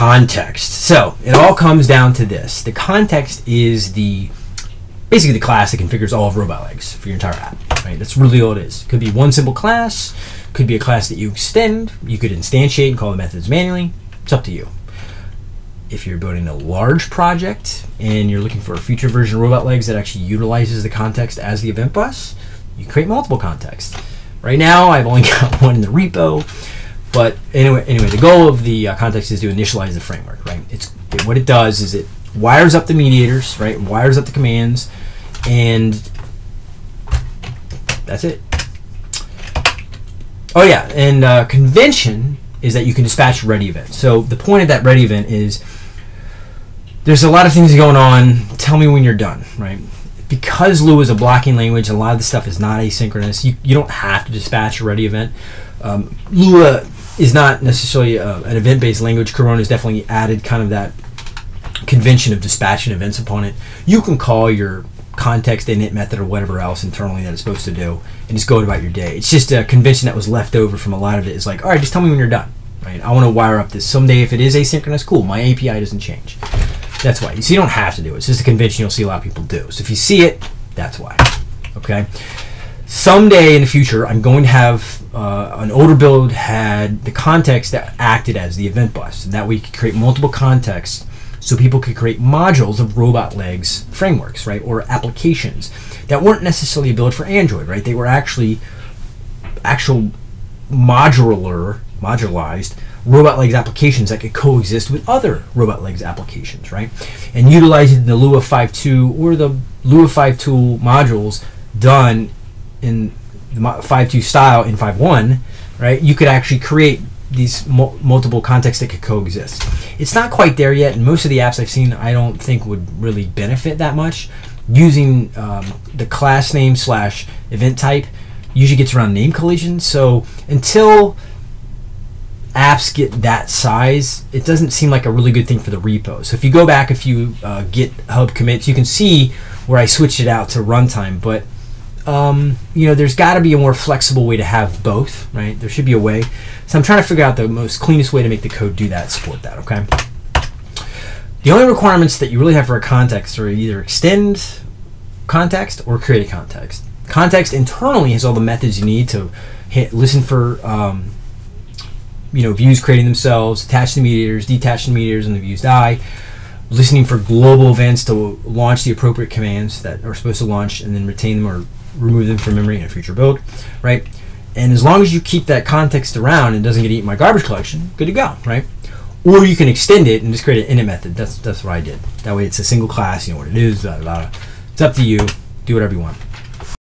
context. So it all comes down to this. The context is the basically the class that configures all of Robotlegs for your entire app. Right? That's really all it is. Could be one simple class, could be a class that you extend, you could instantiate and call the methods manually. It's up to you. If you're building a large project and you're looking for a future version of Robotlegs that actually utilizes the context as the event bus, you create multiple contexts. Right now, I've only got one in the repo, but anyway, anyway, the goal of the uh, context is to initialize the framework. Right? It's it, what it does is it wires up the mediators, right? Wires up the commands, and that's it. Oh yeah, and uh, convention is that you can dispatch ready event. So the point of that ready event is there's a lot of things going on. Tell me when you're done, right? Because Lua is a blocking language, a lot of the stuff is not asynchronous. You, you don't have to dispatch a ready event. Um, Lua is not necessarily uh, an event-based language. Corona has definitely added kind of that convention of dispatching events upon it. You can call your context init method or whatever else internally that it's supposed to do and just go about your day. It's just a convention that was left over from a lot of it. It's like, all right, just tell me when you're done. Right? I want to wire up this someday. If it is asynchronous, cool. My API doesn't change. That's why. So you don't have to do it. It's just a convention you'll see a lot of people do. So if you see it, that's why. Okay. Someday in the future, I'm going to have uh, an older build had the context that acted as the event bus. And that we could create multiple contexts so people could create modules of Robotlegs frameworks, right, or applications that weren't necessarily built for Android, right? They were actually actual modular, modularized Robotlegs applications that could coexist with other Robotlegs applications, right? And utilizing the Lua 5.2 or the Lua 5.2 modules done in the 5.2 style in 5.1, right? You could actually create these multiple contexts that could coexist. It's not quite there yet, and most of the apps I've seen I don't think would really benefit that much. Using um, the class name slash event type usually gets around name collision. So until apps get that size, it doesn't seem like a really good thing for the repo. So if you go back a few uh, GitHub commits, you can see where I switched it out to runtime, but um, you know, there's got to be a more flexible way to have both, right? There should be a way. So I'm trying to figure out the most cleanest way to make the code do that, support that, okay? The only requirements that you really have for a context are either extend context or create a context. Context internally has all the methods you need to hit, listen for um, you know views creating themselves, attach the mediators, detach the mediators, and the views die. Listening for global events to launch the appropriate commands that are supposed to launch, and then retain them or remove them from memory in a future build, right? And as long as you keep that context around and doesn't get eaten by garbage collection, good to go, right? Or you can extend it and just create an init method. That's that's what I did. That way it's a single class, you know what it is, blah, blah, blah. It's up to you. Do whatever you want.